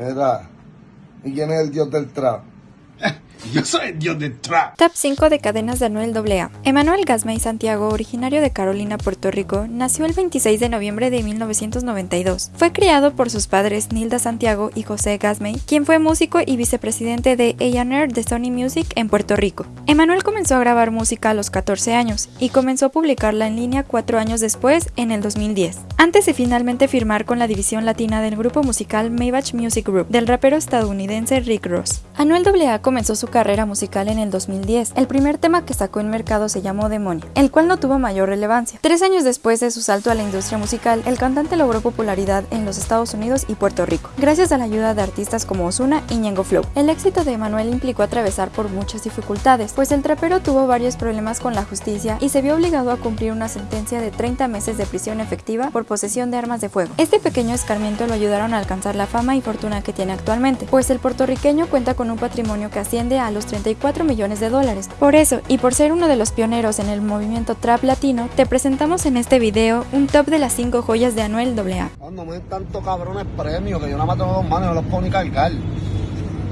Era. ¿Y quién es el dios del trap? Yo soy dios del trap. Top 5 de cadenas de Anuel AA. Emanuel Gasmey Santiago, originario de Carolina, Puerto Rico, nació el 26 de noviembre de 1992. Fue criado por sus padres Nilda Santiago y José Gasmey, quien fue músico y vicepresidente de A&R de Sony Music en Puerto Rico. Emanuel comenzó a grabar música a los 14 años y comenzó a publicarla en línea cuatro años después, en el 2010. Antes de finalmente firmar con la división latina del grupo musical Maybach Music Group del rapero estadounidense Rick Ross. Anuel AA comenzó su carrera musical en el 2010. El primer tema que sacó en mercado se llamó Demonia, el cual no tuvo mayor relevancia. Tres años después de su salto a la industria musical, el cantante logró popularidad en los Estados Unidos y Puerto Rico, gracias a la ayuda de artistas como Ozuna y Ñengo Flow. El éxito de Emanuel implicó atravesar por muchas dificultades, pues el trapero tuvo varios problemas con la justicia y se vio obligado a cumplir una sentencia de 30 meses de prisión efectiva por posesión de armas de fuego. Este pequeño escarmiento lo ayudaron a alcanzar la fama y fortuna que tiene actualmente, pues el puertorriqueño cuenta con un patrimonio que asciende a los 34 millones de dólares. Por eso, y por ser uno de los pioneros en el movimiento trap latino, te presentamos en este video un top de las 5 joyas de Anuel AA. No me den tanto cabrones premios que yo nada más tengo dos manos y no los puedo ni cargar.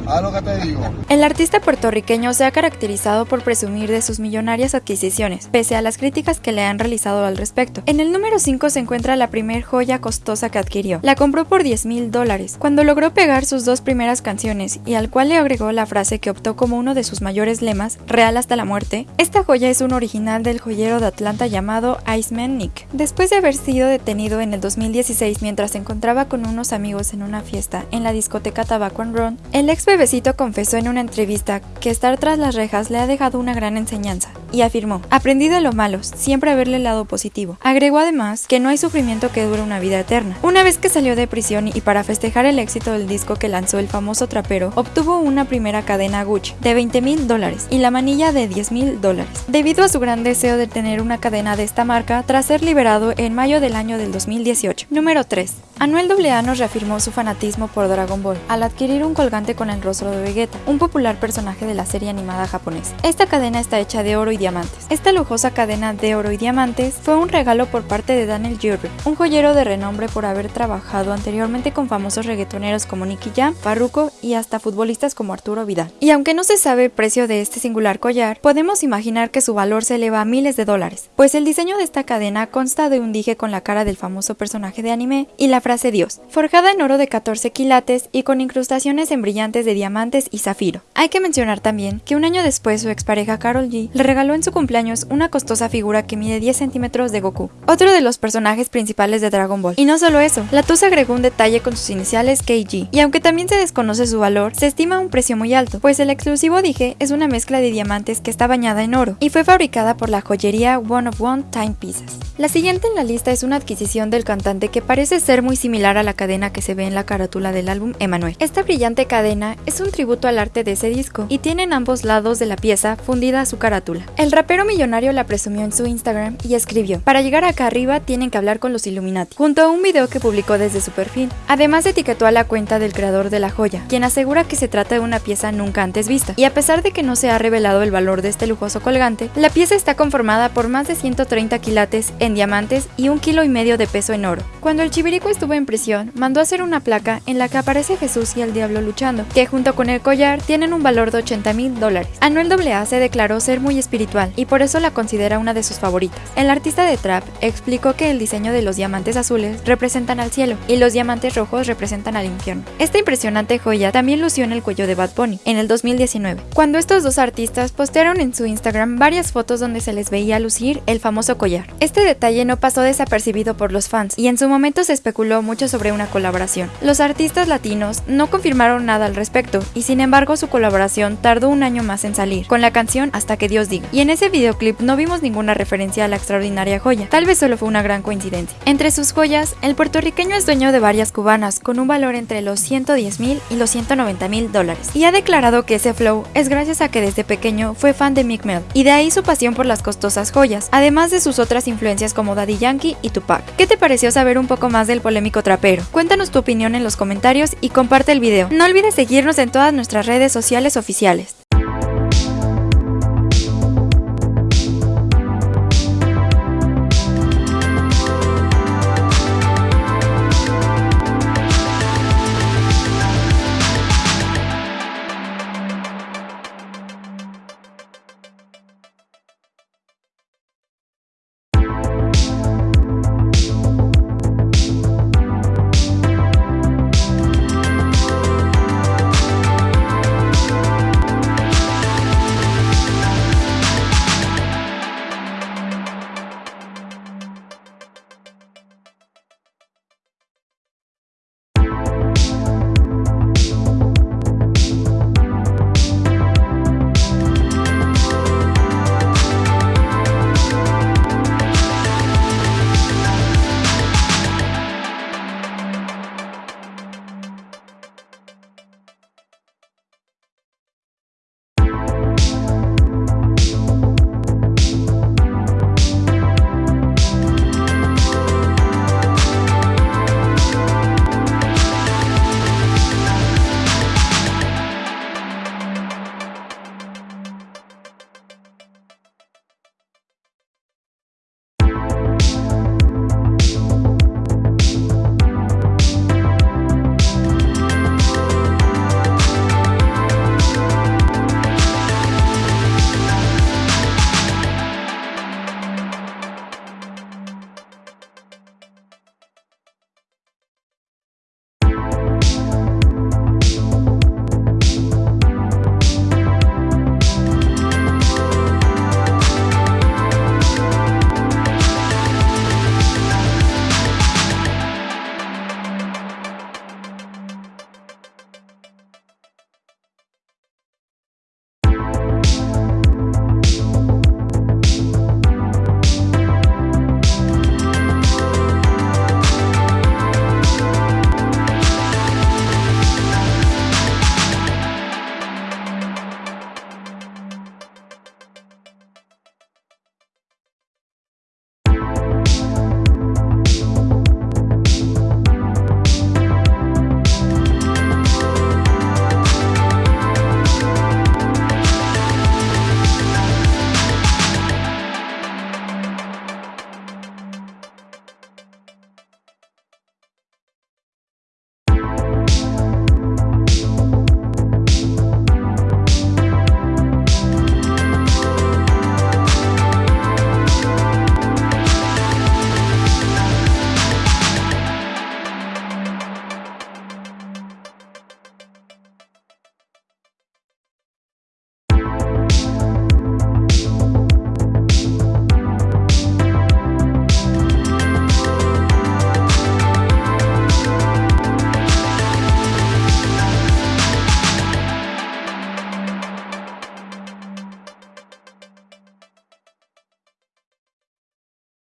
¿Sabes lo que te digo? El artista puertorriqueño se ha caracterizado por presumir de sus millonarias adquisiciones, pese a las críticas que le han realizado al respecto. En el número 5 se encuentra la primer joya costosa que adquirió. La compró por 10 mil dólares. Cuando logró pegar sus dos primeras canciones y al cual le agregó la frase que optó como uno de sus mayores lemas, real hasta la muerte, esta joya es un original del joyero de Atlanta llamado Iceman Nick. Después de haber sido detenido en el 2016 mientras se encontraba con unos amigos en una fiesta en la discoteca Tabaco and Run, el ex Bebecito confesó en una entrevista que estar tras las rejas le ha dejado una gran enseñanza y afirmó, aprendí de lo malo, siempre verle el lado positivo. Agregó además que no hay sufrimiento que dure una vida eterna. Una vez que salió de prisión y para festejar el éxito del disco que lanzó el famoso trapero, obtuvo una primera cadena Gucci de 20 mil dólares y la manilla de 10 mil dólares, debido a su gran deseo de tener una cadena de esta marca tras ser liberado en mayo del año del 2018. Número 3. Anuel AA nos reafirmó su fanatismo por Dragon Ball al adquirir un colgante con el rostro de Vegeta, un popular personaje de la serie animada japonesa. Esta cadena está hecha de oro y diamantes. Esta lujosa cadena de oro y diamantes fue un regalo por parte de Daniel Jewelry, un joyero de renombre por haber trabajado anteriormente con famosos reggaetoneros como Nicky Jam, Farruko y hasta futbolistas como Arturo Vidal. Y aunque no se sabe el precio de este singular collar, podemos imaginar que su valor se eleva a miles de dólares, pues el diseño de esta cadena consta de un dije con la cara del famoso personaje de anime y la frase Dios, forjada en oro de 14 quilates y con incrustaciones en brillantes de diamantes y zafiro. Hay que mencionar también que un año después su expareja Carol G le regaló en su cumpleaños una costosa figura que mide 10 centímetros de Goku, otro de los personajes principales de Dragon Ball. Y no solo eso, la Tusa agregó un detalle con sus iniciales KG, y aunque también se desconoce su valor, se estima un precio muy alto, pues el exclusivo dije es una mezcla de diamantes que está bañada en oro, y fue fabricada por la joyería One of One Time Pieces. La siguiente en la lista es una adquisición del cantante que parece ser muy similar a la cadena que se ve en la carátula del álbum Emanuel. Esta brillante cadena es un tributo al arte de ese disco y tiene en ambos lados de la pieza fundida su carátula. El rapero millonario la presumió en su Instagram y escribió, para llegar acá arriba tienen que hablar con los Illuminati, junto a un video que publicó desde su perfil. Además etiquetó a la cuenta del creador de la joya, quien asegura que se trata de una pieza nunca antes vista. Y a pesar de que no se ha revelado el valor de este lujoso colgante, la pieza está conformada por más de 130 quilates en diamantes y un kilo y medio de peso en oro. Cuando el chivirico estuvo en prisión, mandó hacer una placa en la que aparece Jesús y el diablo luchando, que junto con el collar tienen un valor de 80 mil dólares. Anuel AA se declaró ser muy espiritual y por eso la considera una de sus favoritas. El artista de trap explicó que el diseño de los diamantes azules representan al cielo y los diamantes rojos representan al infierno. Esta impresionante joya también lució en el cuello de Bad Bunny en el 2019, cuando estos dos artistas postearon en su Instagram varias fotos donde se les veía lucir el famoso collar. Este detalle no pasó desapercibido por los fans y en su momento se especuló mucho sobre una colaboración. Los artistas latinos no confirmaron nada al respecto y sin embargo su colaboración tardó un año más en salir, con la canción Hasta que Dios diga. Y en ese videoclip no vimos ninguna referencia a la extraordinaria joya, tal vez solo fue una gran coincidencia. Entre sus joyas, el puertorriqueño es dueño de varias cubanas con un valor entre los 110 mil y los 190 mil dólares. Y ha declarado que ese flow es gracias a que desde pequeño fue fan de Mick Mill, y de ahí su pasión por las costosas joyas, además de sus otras influencias como Daddy Yankee y Tupac. ¿Qué te pareció saber un poco más del polémico trapero? Cuéntanos tu opinión en los comentarios y comparte el video. No olvides seguirnos en todas nuestras redes sociales oficiales.